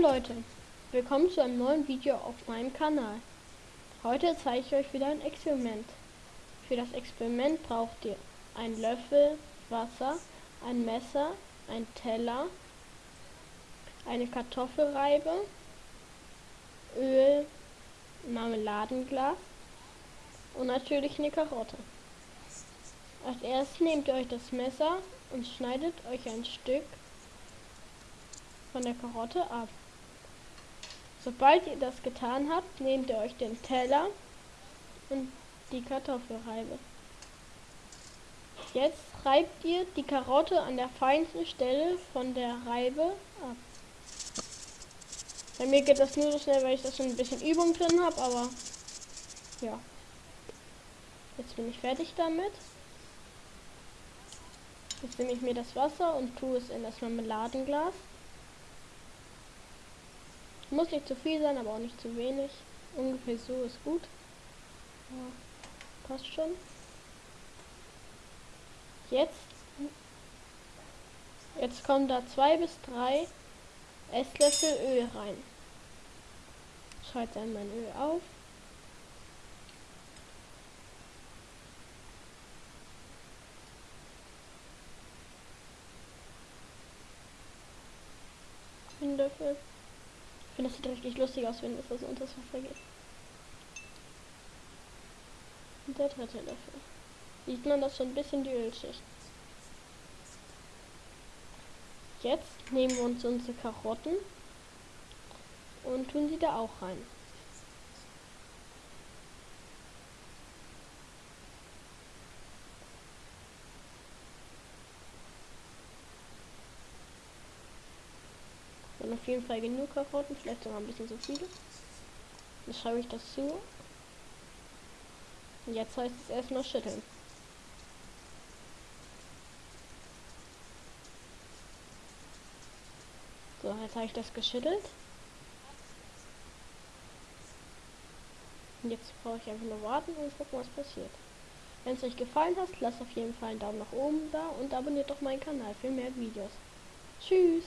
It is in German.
Leute, willkommen zu einem neuen Video auf meinem Kanal. Heute zeige ich euch wieder ein Experiment. Für das Experiment braucht ihr einen Löffel Wasser, ein Messer, ein Teller, eine Kartoffelreibe, Öl, Marmeladenglas und natürlich eine Karotte. Als erstes nehmt ihr euch das Messer und schneidet euch ein Stück von der Karotte ab. Sobald ihr das getan habt, nehmt ihr euch den Teller und die Kartoffelreibe. Jetzt reibt ihr die Karotte an der feinsten Stelle von der Reibe ab. Bei mir geht das nur so schnell, weil ich da schon ein bisschen Übung drin habe, aber ja. Jetzt bin ich fertig damit. Jetzt nehme ich mir das Wasser und tue es in das Marmeladenglas. Muss nicht zu viel sein, aber auch nicht zu wenig. Ungefähr so ist gut. Ja, passt schon. Jetzt, jetzt kommen da zwei bis drei Esslöffel Öl rein. Schalte dann mein Öl auf. Löffel finde, das sieht richtig lustig aus, wenn so unter das Wasser geht. Und der dritte Löffel. Sieht man das schon ein bisschen die Ölschicht. Jetzt nehmen wir uns unsere Karotten und tun sie da auch rein. Und auf jeden Fall genug Karotten, vielleicht sogar ein bisschen zu viele. Dann schreibe ich das zu. Und jetzt heißt es erstmal schütteln. So, jetzt habe ich das geschüttelt. Und jetzt brauche ich einfach nur warten und gucken, was passiert. Wenn es euch gefallen hat, lasst auf jeden Fall einen Daumen nach oben da und abonniert doch meinen Kanal für mehr Videos. Tschüss!